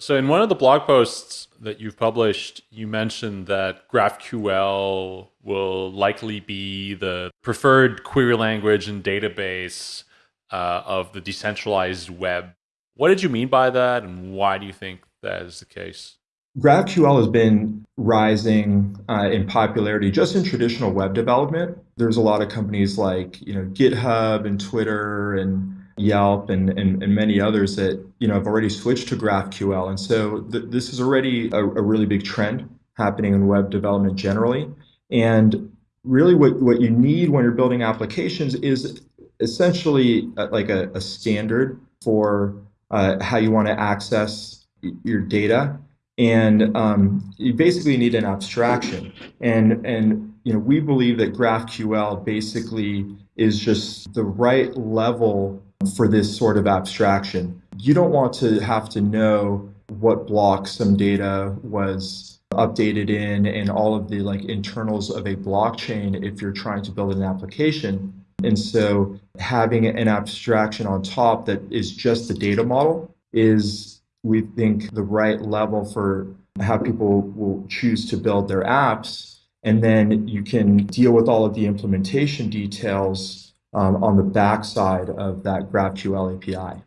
So, in one of the blog posts that you've published, you mentioned that GraphQL will likely be the preferred query language and database uh, of the decentralized web. What did you mean by that, and why do you think that is the case? GraphQL has been rising uh, in popularity just in traditional web development. There's a lot of companies like you know GitHub and Twitter and Yelp and, and, and, many others that you know have already switched to GraphQL. And so th this is already a, a, really big trend happening in web development generally. And really what, what you need when you're building applications is essentially a, like a, a, standard for uh, how you want to access your data. And um, you basically need an abstraction. And, and you know, we believe that GraphQL basically is just the right level for this sort of abstraction. You don't want to have to know what block some data was updated in and all of the like internals of a blockchain if you're trying to build an application. And so having an abstraction on top that is just the data model is, we think, the right level for how people will choose to build their apps. And then you can deal with all of the implementation details um, on the backside of that GraphQL API.